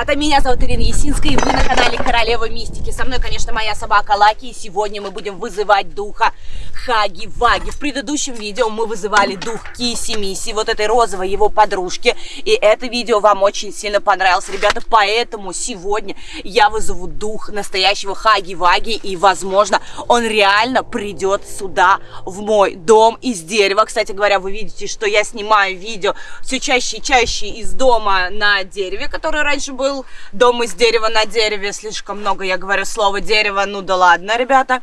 ребята, меня зовут Ирина Есинская, и вы на канале Королева Мистики. Со мной, конечно, моя собака Лаки, и сегодня мы будем вызывать духа Хаги-Ваги. В предыдущем видео мы вызывали дух Киси-Миси, вот этой розовой его подружки, и это видео вам очень сильно понравилось, ребята, поэтому сегодня я вызову дух настоящего Хаги-Ваги, и, возможно, он реально придет сюда, в мой дом из дерева. Кстати говоря, вы видите, что я снимаю видео все чаще и чаще из дома на дереве, который раньше был дом из дерева на дереве. Слишком много я говорю слово дерево, ну да ладно, ребята.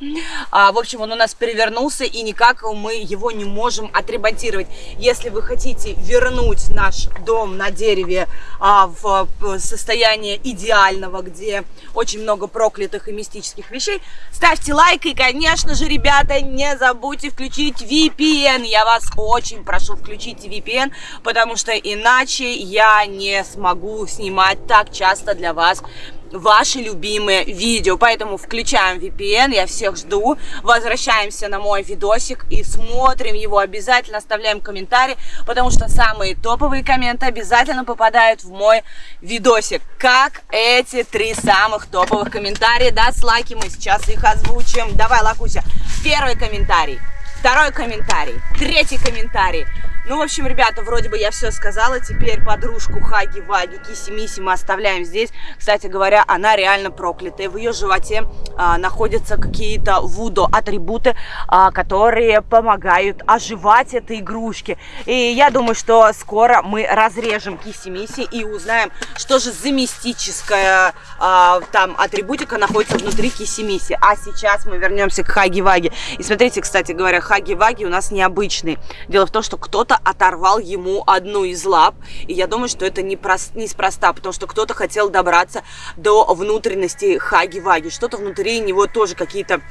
А, в общем, он у нас перевернулся, и никак мы его не можем отремонтировать. Если вы хотите вернуть наш дом на дереве а, в состояние идеального, где очень много проклятых и мистических вещей, ставьте лайк и, конечно же, ребята, не забудьте включить VPN. Я вас очень прошу, включите VPN, потому что иначе я не смогу снимать так часто для вас ваши любимые видео. Поэтому включаем VPN, я всех жду. Возвращаемся на мой видосик и смотрим его. Обязательно оставляем комментарии, потому что самые топовые комменты обязательно попадают в мой видосик. Как эти три самых топовых комментария. Да, с лайки мы сейчас их озвучим. Давай, Лакуся, первый комментарий, второй комментарий, третий комментарий. Ну, в общем, ребята, вроде бы я все сказала. Теперь подружку Хаги Ваги Киси Миси мы оставляем здесь. Кстати говоря, она реально проклятая. В ее животе а, находятся какие-то вудо атрибуты, а, которые помогают оживать этой игрушки. И я думаю, что скоро мы разрежем Киси Миси и узнаем, что же за мистическая а, там атрибутика находится внутри Киси Миси. А сейчас мы вернемся к Хаги Ваги. И смотрите, кстати говоря, Хаги Ваги у нас необычный. Дело в том, что кто-то оторвал ему одну из лап. И я думаю, что это неспроста, потому что кто-то хотел добраться до внутренности Хаги-Ваги. Что-то внутри него тоже какие-то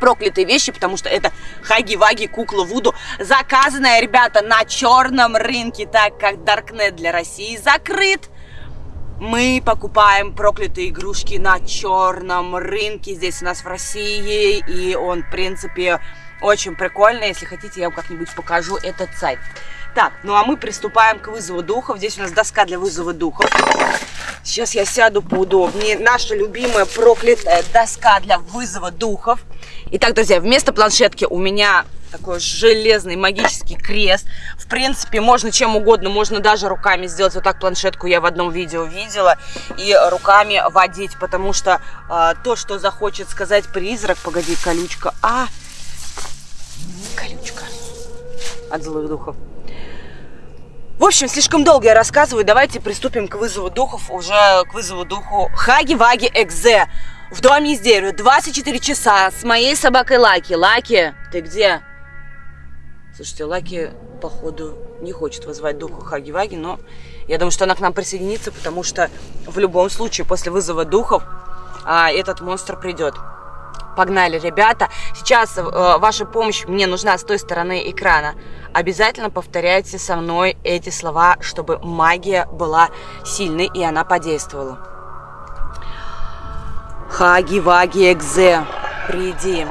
проклятые вещи, потому что это Хаги-Ваги кукла Вуду, заказанная, ребята, на черном рынке, так как Даркнет для России закрыт. Мы покупаем проклятые игрушки на черном рынке здесь у нас в России, и он, в принципе, очень прикольно. Если хотите, я вам как-нибудь покажу этот сайт. Так, ну а мы приступаем к вызову духов. Здесь у нас доска для вызова духов. Сейчас я сяду поудобнее. Наша любимая проклятая доска для вызова духов. Итак, друзья, вместо планшетки у меня такой железный магический крест. В принципе, можно чем угодно, можно даже руками сделать. Вот так планшетку я в одном видео видела. И руками водить, потому что э, то, что захочет сказать призрак... Погоди, колючка. А, Колючка. От злых духов. В общем, слишком долго я рассказываю. Давайте приступим к вызову духов, уже к вызову духу Хаги-Ваги Экзе. В доме из дерева 24 часа с моей собакой Лаки. Лаки, ты где? Слушайте, Лаки, походу, не хочет вызвать духу Хаги-Ваги, но я думаю, что она к нам присоединится, потому что в любом случае после вызова духов а, этот монстр придет. Погнали, ребята. Сейчас э, ваша помощь мне нужна с той стороны экрана. Обязательно повторяйте со мной эти слова, чтобы магия была сильной и она подействовала. Хаги-ваги экзе, приди.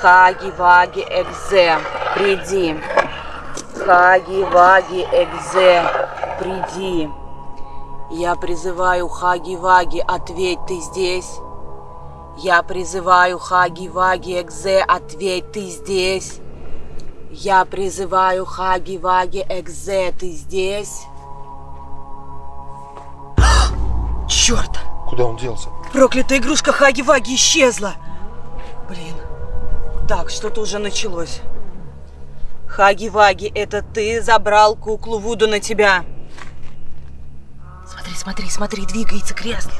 Хаги-ваги экзе, приди. Хаги-ваги экзе, приди. Я призываю Хаги-ваги, ответь, ты здесь? Я призываю Хаги-Ваги Экзе, ответь, ты здесь? Я призываю Хаги-Ваги Экзе, ты здесь? Черт! Куда он делся? Проклятая игрушка Хаги-Ваги исчезла! Блин. Так, что-то уже началось. Хаги-Ваги, это ты забрал куклу Вуду на тебя? Смотри, смотри, смотри, двигается кресло.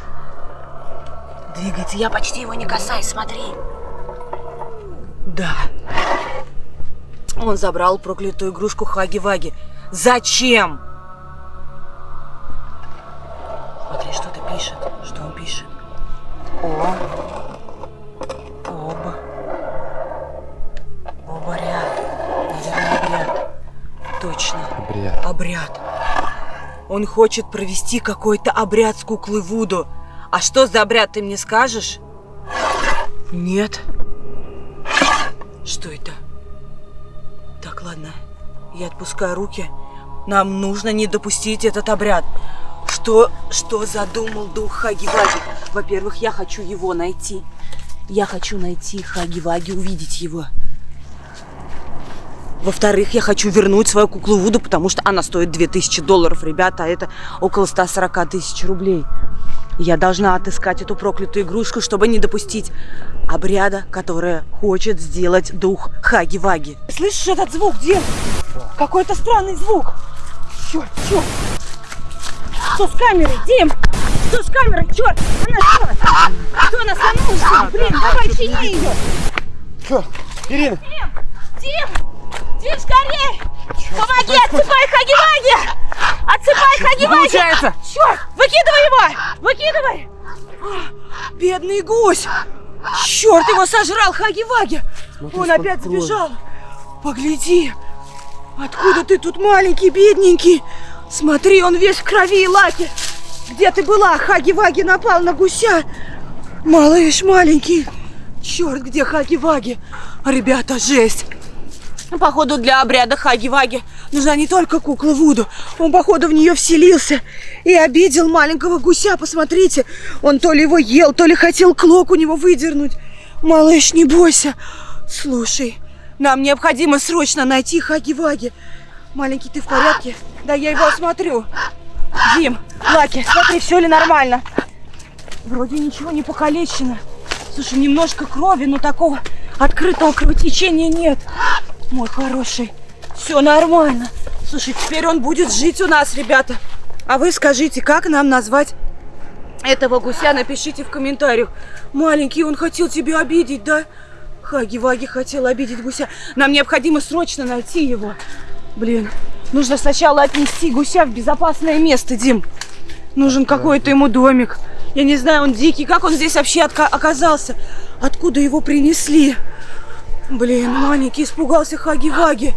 Двигается. Я почти его не касаюсь, смотри. Да. Он забрал проклятую игрушку Хаги-Ваги. Зачем? Смотри, что-то пишет. Что он пишет? О. Оба. Обряд. Наверное, обряд. Точно. Обряд. Обряд. Он хочет провести какой-то обряд с куклы Вуду. А что за обряд, ты мне скажешь? Нет. Что это? ладно. Я отпускаю руки. Нам нужно не допустить этот обряд. Что, что задумал дух Хаги-Ваги? Во-первых, я хочу его найти. Я хочу найти Хаги-Ваги, увидеть его. Во-вторых, я хочу вернуть свою куклу Вуду, потому что она стоит 2000 долларов, ребята, а это около 140 тысяч рублей. Я должна отыскать эту проклятую игрушку, чтобы не допустить обряда, который хочет сделать дух Хаги-Ваги. Слышишь этот звук, Дим? Какой-то странный звук. Черт, черт. Что с камерой, Дим? Что с камерой? Черт, она что? Что она сломалась? Блин, давай чини ее. Ирина? Дим, Дим, Дим, скорей! Помоги, отсыпай Хаги-Ваги! Отсыпай Хаги-Ваги! получается! Черт, выкидывай его! Выкидывай! А, Бедный гусь! Черт, его сожрал Хаги-Ваги! Он опять сбежал. Погляди, откуда ты тут маленький, бедненький? Смотри, он весь в крови и лаке. Где ты была? Хаги-Ваги напал на гуся. Малыш маленький. Черт, где Хаги-Ваги? Ребята, жесть. Походу, для обряда Хаги-Ваги нужна не только кукла Вуду. Он, походу, в нее вселился и обидел маленького гуся. Посмотрите, он то ли его ел, то ли хотел клок у него выдернуть. Малыш, не бойся. Слушай, нам необходимо срочно найти Хаги-Ваги. Маленький, ты в порядке? Да, я его осмотрю. Дим, Лаки, смотри, все ли нормально? Вроде ничего не покалечено. Слушай, немножко крови, но такого открытого кровотечения нет. Мой хороший, все нормально. Слушай, теперь он будет жить у нас, ребята. А вы скажите, как нам назвать этого гуся? Напишите в комментариях. Маленький, он хотел тебя обидеть, да? Хаги-Ваги хотел обидеть гуся. Нам необходимо срочно найти его. Блин, нужно сначала отнести гуся в безопасное место, Дим. Нужен какой-то ему домик. Я не знаю, он дикий. Как он здесь вообще оказался? Откуда его принесли? Блин, маленький испугался Хаги-Ваги.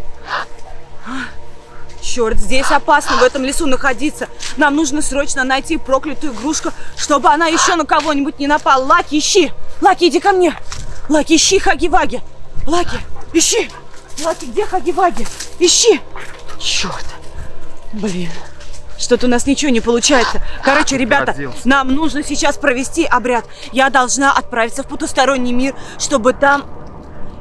Черт, здесь опасно в этом лесу находиться. Нам нужно срочно найти проклятую игрушку, чтобы она еще на кого-нибудь не напала. Лаки, ищи! Лаки, иди ко мне! Лаки, ищи Хаги-Ваги! Лаки, ищи! Лаки, где Хаги-Ваги? Ищи! Черт! Блин. Что-то у нас ничего не получается. Короче, ребята, Родился. нам нужно сейчас провести обряд. Я должна отправиться в потусторонний мир, чтобы там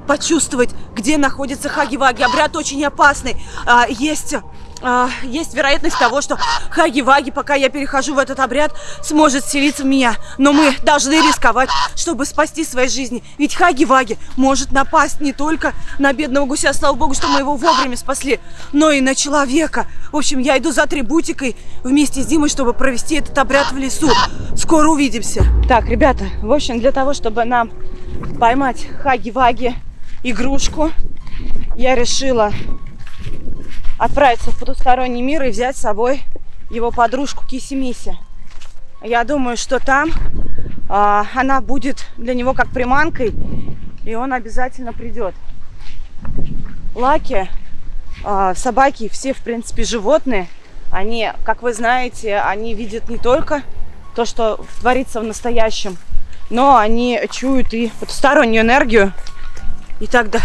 почувствовать, где находится Хаги-Ваги. Обряд очень опасный. А, есть, а, есть вероятность того, что Хаги-Ваги, пока я перехожу в этот обряд, сможет вселиться в меня. Но мы должны рисковать, чтобы спасти свои жизни. Ведь Хаги-Ваги может напасть не только на бедного гуся, слава богу, что мы его вовремя спасли, но и на человека. В общем, я иду за атрибутикой вместе с Димой, чтобы провести этот обряд в лесу. Скоро увидимся. Так, ребята, в общем, для того, чтобы нам поймать Хаги-Ваги игрушку, я решила отправиться в потусторонний мир и взять с собой его подружку Киси-Миси. Я думаю, что там а, она будет для него как приманкой, и он обязательно придет. Лаки, а, собаки, все, в принципе, животные, они, как вы знаете, они видят не только то, что творится в настоящем, но они чуют и потустороннюю энергию. И тогда...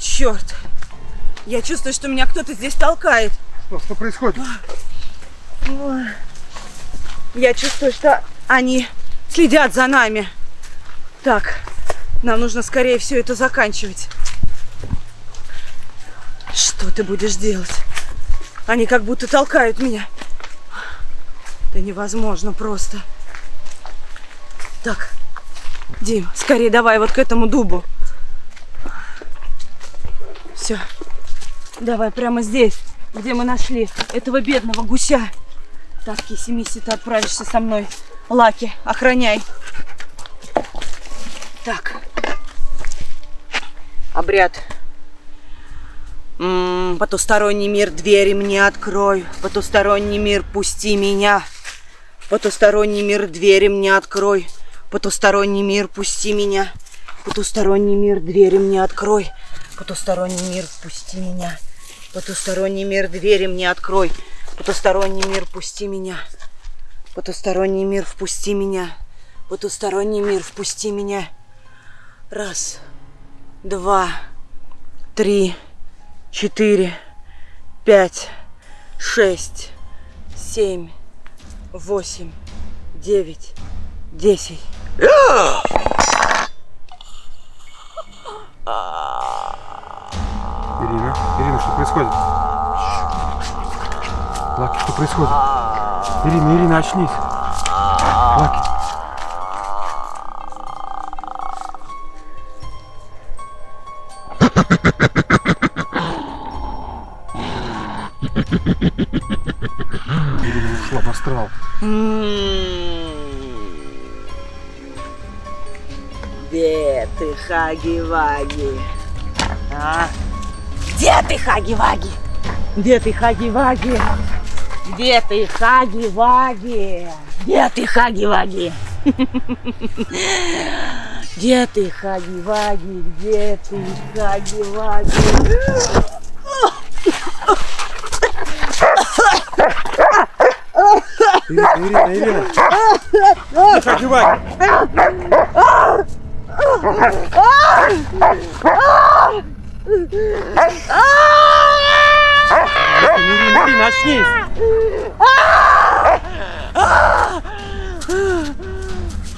Черт! Я чувствую, что меня кто-то здесь толкает. Что, что происходит? Я чувствую, что они следят за нами. Так, нам нужно скорее все это заканчивать. Что ты будешь делать? Они как будто толкают меня. Это невозможно просто. Так, Дим, скорее давай вот к этому дубу. Давай прямо здесь, где мы нашли этого бедного гуся. Так, Киси-Миси, ты отправишься со мной. Лаки, охраняй. Так. Обряд. М, потусторонний мир, двери мне открой. Потусторонний мир, пусти меня. Потусторонний мир, двери мне открой. Потусторонний мир, пусти меня. Потусторонний мир, двери мне открой. Потусторонний мир, пусти меня. Потусторонний мир, двери мне открой. Потусторонний мир, пусти меня. Потусторонний мир, впусти меня. Потусторонний мир, впусти меня. Раз, два, три, четыре, пять, шесть, семь, восемь, девять, десять. Что происходит? Лаки, что происходит? Ирина, Ирина, очнись. Лаки. Ирина ушла в астрал. Где ты, Хаги-Ваги? А? Где ты, Хаги-Ваги? Где ты, Хаги-Ваги? Где ты, Хаги-Ваги? Где ты, Хаги-Ваги? Где ты, Хаги-Ваги? Где ты, Хаги-Ваги? Ирина, Ирина, Ирина. Тихо, одевай. Ирина, очнись.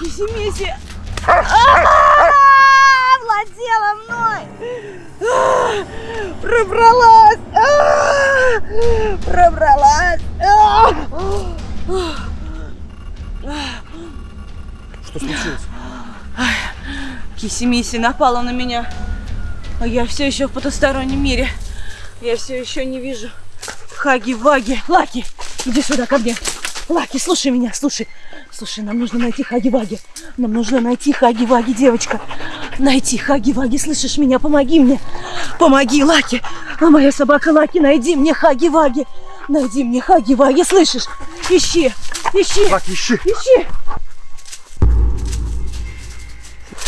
Кисимиси владела мной! Пробралась! Пробралась! Что случилось? Кисимиси напала на меня, а я все еще в потустороннем мире. Я все еще не вижу Хаги-Ваги. Лаки, иди сюда ко мне. Лаки, слушай меня, слушай. Слушай, нам нужно найти Хаги-Ваги. Нам нужно найти Хаги-Ваги, девочка. Найти Хаги-Ваги, слышишь меня? Помоги мне. Помоги, Лаки. А моя собака Лаки, найди мне Хаги-Ваги. Найди мне Хаги-Ваги, слышишь? Ищи, ищи, Лаки, ищи. ищи.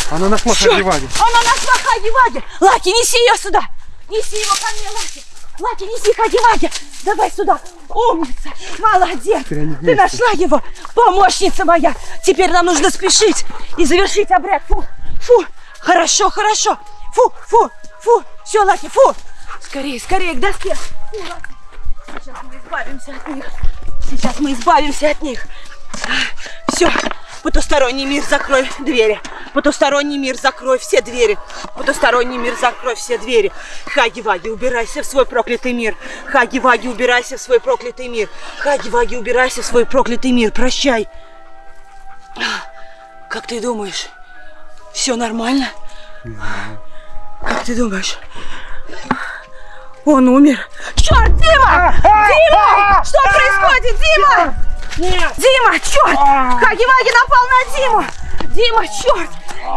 Она нашла! Хаги-Ваги. Она нашла Хаги-Ваги! Лаки, неси ее сюда! Неси его ко мне, Лаки! Лаки, неси Хаги-Ваги! Давай сюда! Умница! Молодец! Ты нашла его! Помощница моя! Теперь нам нужно спешить и завершить обряд. Фу! Фу! Хорошо, хорошо! Фу! Фу! Фу! Все, Лаки, фу! Скорее, скорее к доске! Фу, Лаки. Сейчас мы избавимся от них. Сейчас мы избавимся от них. Все, потусторонний мир, закрой двери. Потусторонний мир, закрой все двери. Потусторонний мир, закрой все двери. Хаги-Ваги, убирайся в свой проклятый мир. Хаги-Ваги, убирайся в свой проклятый мир. Хаги-Ваги, убирайся в свой проклятый мир. Прощай. Как ты думаешь, все нормально? Как ты думаешь? Он умер. Черт, Дима! Дима! Что происходит, Дима? Нет! Дима, черт! Хаги-Ваги напал на Диму! Дима, черт!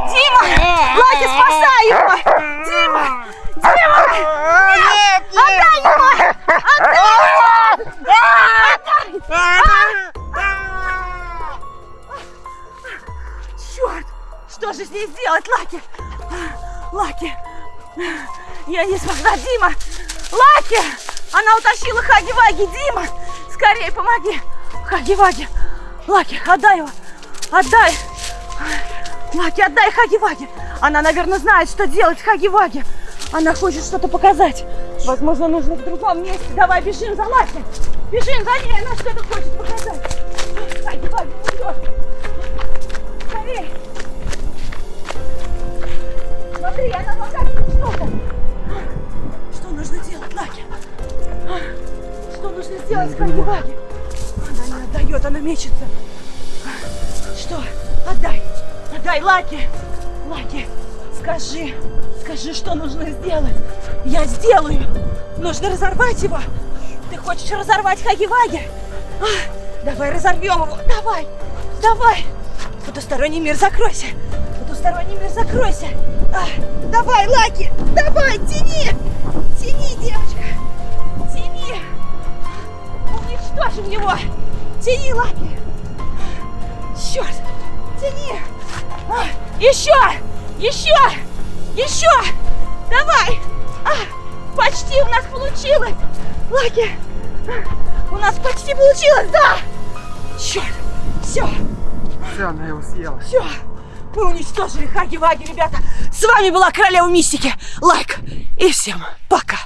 Дима! Лаки, спасай его! Дима! Дима! Нет! Отдай его! Отдай его! Черт! Что же здесь делать, Лаки? Лаки! Я не смогла, Дима! Лаки! Она утащила Хаги-Ваги! Дима! Скорее помоги! Хаги-Ваги! Лаки, отдай его! Отдай! Лаки, отдай Хаги-Ваги! Она, наверное, знает, что делать Хаги-Ваги! Она хочет что-то показать! Возможно, нужно в другом месте! Давай, бежим за Лаки! Бежим за ней! Она что-то хочет показать! Хаги-Ваги, идет! Скорее! Смотри, она показывает что-то! Что нужно делать, Лаки? Что нужно сделать Хаги-Ваги? Отдает, она мечется. Что? Отдай! Отдай, Лаки! Лаки, скажи, скажи, что нужно сделать. Я сделаю. Нужно разорвать его. Ты хочешь разорвать Хаги-Ваги? А, давай разорвем его. Давай, давай. Потусторонний мир, закройся. Потусторонний мир, закройся. А, давай, Лаки, давай, тяни. Тяни, девочка. Тяни. Уничтожим его. Тяни, Лаки. Черт, тяни. А, еще, еще, еще. Давай. А, почти у нас получилось. Лаки, а, у нас почти получилось, да. Черт, все. Все, она его съела. Все, мы уничтожили Хаги-Ваги, ребята. С вами была Королева Мистики. Лайк и всем пока.